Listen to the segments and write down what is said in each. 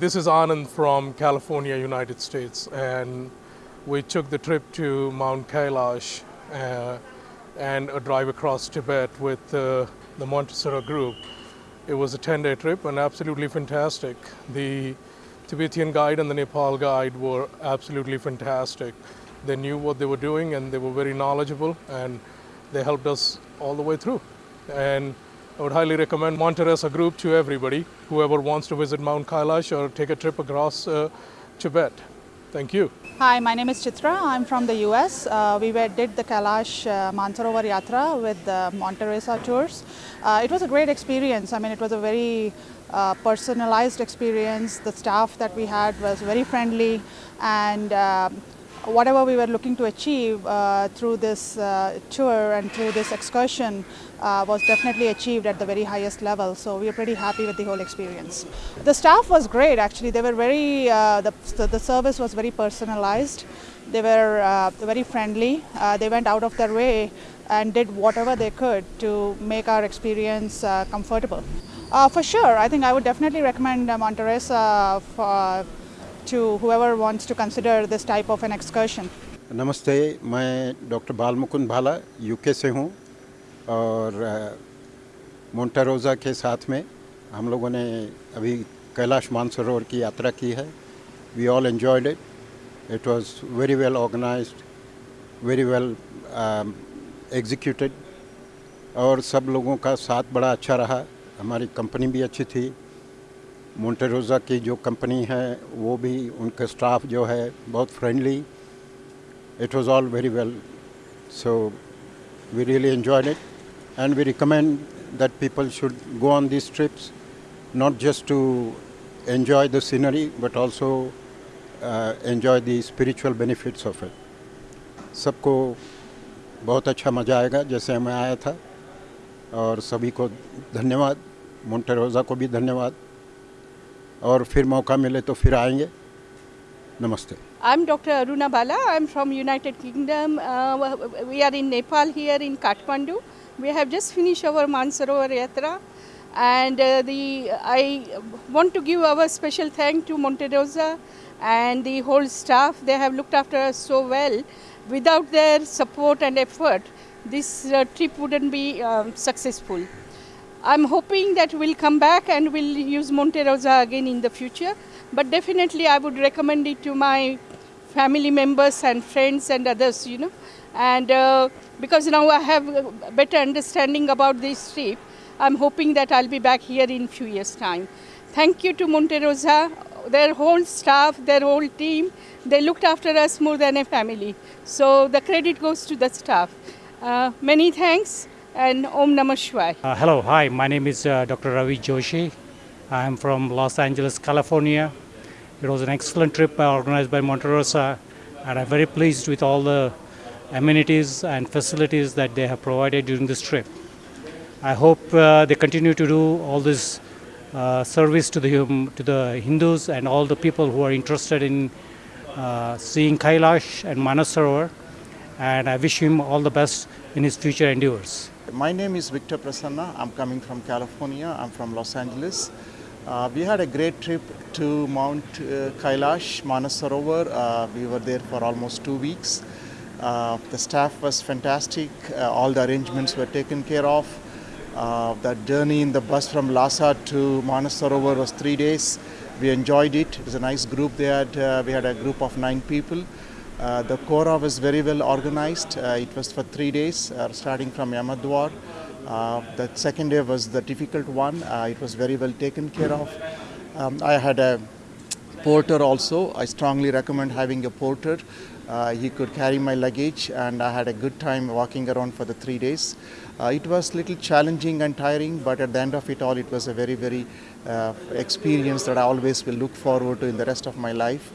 this is Anand from California, United States, and we took the trip to Mount Kailash uh, and a drive across Tibet with uh, the Monterosa group. It was a 10-day trip and absolutely fantastic. The Tibetan guide and the Nepal guide were absolutely fantastic. They knew what they were doing and they were very knowledgeable and they helped us all the way through. And I would highly recommend Monterosa group to everybody, whoever wants to visit Mount Kailash or take a trip across uh, Tibet. Thank you. Hi, my name is Chitra. I'm from the US. Uh, we did the Kailash uh, Mansarovar Yatra with the Monterosa tours. Uh, it was a great experience. I mean, it was a very uh, personalized experience. The staff that we had was very friendly and uh, whatever we were looking to achieve uh, through this uh, tour and through this excursion uh, was definitely achieved at the very highest level. So we are pretty happy with the whole experience. The staff was great actually. They were very, uh, the, the service was very personalized. They were uh, very friendly. Uh, they went out of their way and did whatever they could to make our experience comfortable. for sure, I think I would definitely recommend Mount for to whoever wants to consider this type of an excursion. नमस्ते, मैं doctor बाल मुकुंद भाला UK से हूँ और मोन्टारोज़ा के साथ में हम लोगों ने अभी कैलाश मानसरोवर की यात्रा की है। We all enjoyed it it was very well organised very well executed और सब लोगों का साथ बड़ा अच्छा रहा। हमारी कंपनी भी अच्छी थी। मोन्टेरोज़ा की जो कंपनी है वो भी उनका स्टाफ जो है बहुत friendly it was all very well so we really enjoyed it and we recommend people should go on these trips not just to enjoy the scenery but also uh, enjoy the spiritual benefits of it. सबको बहुत अच्छा मज़ा आएगा जैसे मैं आया था। और सभी को धन्यवाद। मोन्टेरोज़ा को भी धन्यवाद। और फिर मौका मिले तो फिर आएँगे। नमस्ते। I am doctor Aruna Bala I am from United Kingdom we are in Nepal here in Kathmandu we have just finish our Mansarovar yatra and the I want to give our special thank to Monterosa and the whole staff they have looked after so well without their support and effort this trip wouldn't be successful I'm hoping that we'll come back and we'll use Monte Rosa again in the future. But definitely I would recommend it to my family members and friends and others, you know. And uh, because now I have a better understanding about this trip, I'm hoping that I'll be back here in few years' time. Thank you to Monte Rosa, their whole staff, their whole team. They looked after us more than a family. So the credit goes to the staff. Uh, many thanks and Om Namah Shivaya. Uh, hello, hi, my name is uh, Dr. Ravi Joshi. I am from Los Angeles, California. It was an excellent trip organized by Monterosa and I'm very pleased with all the amenities and facilities that they have provided during this trip. I hope uh, they continue to do all this uh, service to the, um, to the Hindus and all the people who are interested in uh, seeing Kailash and Manasarovar and I wish him all the best in his future endeavors. My name is Victor Prasanna. I'm coming from California. I'm from Los Angeles. Uh, we had a great trip to Mount uh, Kailash, Manasarovar. Uh, we were there for almost two weeks. Uh, the staff was fantastic. Uh, all the arrangements were taken care of. Uh, that journey in the bus from Lhasa to Manasarovar was three days. We enjoyed it. It was a nice group. They had, we had a group of nine people. Uh, the Kora was very well organized. Uh, it was for three days, uh, starting from Yamadwar. Uh, the second day was the difficult one. Uh, it was very well taken care of. Um, I had a porter also. I strongly recommend having a porter. He could carry my luggage and I had a good time walking around for the three days. it was a little challenging and tiring, but at the end of it all, it was a very, very experience that I always will look forward to in the rest of my life.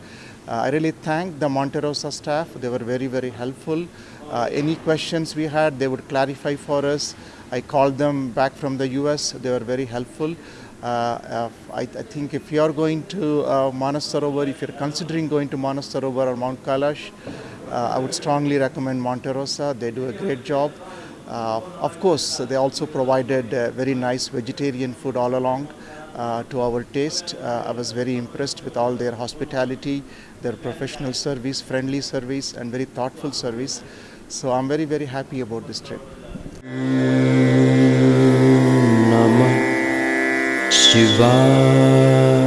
Uh, I really thank the Monterosa staff. They were very, very helpful. Uh, any questions we had, they would clarify for us. I called them back from the US. They were very helpful. Uh, uh, I, I, think if you are going to uh, Manasarovar, if you're considering going to Manasarovar or Mount Kailash, uh, I would strongly recommend Monterosa. They do a great job. Uh, of course, they also provided very nice vegetarian food all along. uh, to our taste. Uh, I was very impressed with all their hospitality, their professional service, friendly service, and very thoughtful service. So I'm very, very happy about this trip. Namah Shivaya.